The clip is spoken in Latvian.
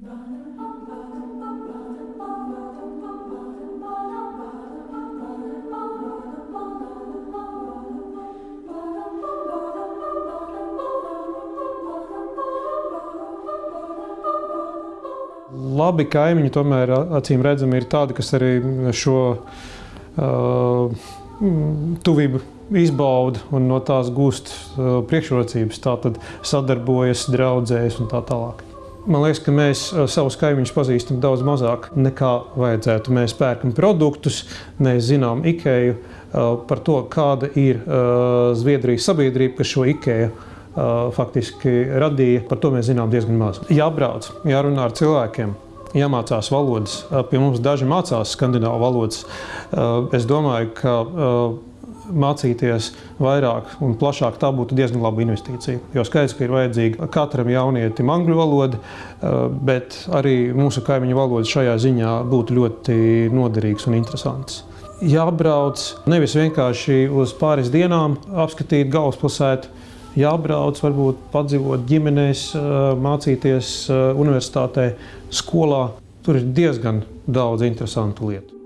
Labi kaimiņi tomēr acīm redzami ir tādi, kas arī šo uh, tuvību izbauda un no tās gūst uh, priekšrocības. Tā tad sadarbojas, draudzējas un tā tālāk. Man liekas, ka mēs savus kaimiņus pazīstam daudz mazāk nekā vajadzētu. Mēs pērkam produktus, mēs zinām IKEA uh, par to, kāda ir uh, Zviedrijas sabiedrība, kas šo IKEA faktiski radīja. Par to mēs zinām diezgan maz. Jābrauc, jārunā ar cilvēkiem. Jāmācās valodas. Pie mums daži mācās skandināvu valodas. Es domāju, ka mācīties vairāk un plašāk, tā būtu diezgan laba investīcija. Jo skaidrs, ka ir vajadzīga katram jaunietim angļu valoda, bet arī mūsu kaimiņu valoda šajā ziņā būtu ļoti noderīgs un interesants. Jābrauc nevis vienkārši uz pāris dienām apskatīt galvaspilsētu, jābrauc, varbūt padzīvot ģimenēs, mācīties universitātē, skolā. Tur ir diezgan daudz interesantu lietu.